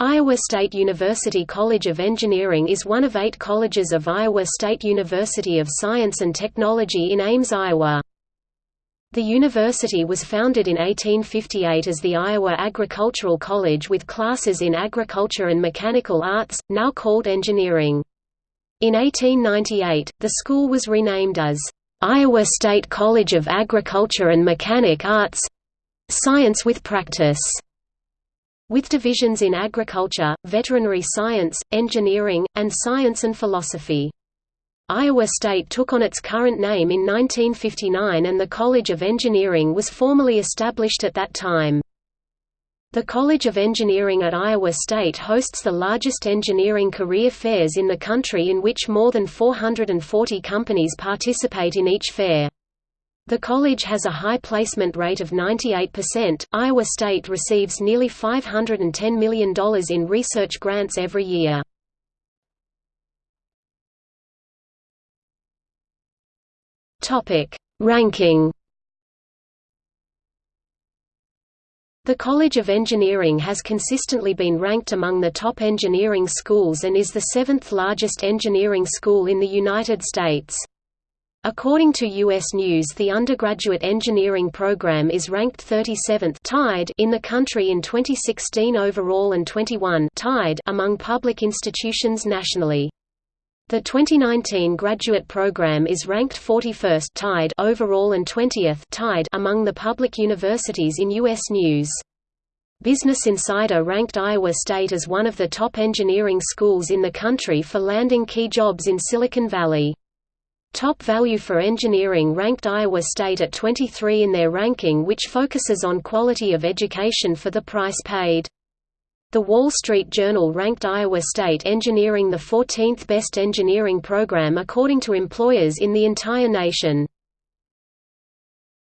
Iowa State University College of Engineering is one of eight colleges of Iowa State University of Science and Technology in Ames, Iowa. The university was founded in 1858 as the Iowa Agricultural College with classes in agriculture and mechanical arts, now called engineering. In 1898, the school was renamed as Iowa State College of Agriculture and Mechanic Arts Science with Practice with divisions in agriculture, veterinary science, engineering, and science and philosophy. Iowa State took on its current name in 1959 and the College of Engineering was formally established at that time. The College of Engineering at Iowa State hosts the largest engineering career fairs in the country in which more than 440 companies participate in each fair. The college has a high placement rate of 98%. Iowa State receives nearly $510 million in research grants every year. Topic: Ranking. The College of Engineering has consistently been ranked among the top engineering schools and is the seventh largest engineering school in the United States. According to U.S. News the undergraduate engineering program is ranked 37th tied in the country in 2016 overall and 21 tied among public institutions nationally. The 2019 graduate program is ranked 41st tied overall and 20th tied among the public universities in U.S. News. Business Insider ranked Iowa State as one of the top engineering schools in the country for landing key jobs in Silicon Valley. Top Value for Engineering ranked Iowa State at 23 in their ranking which focuses on quality of education for the price paid. The Wall Street Journal ranked Iowa State Engineering the 14th best engineering program according to employers in the entire nation.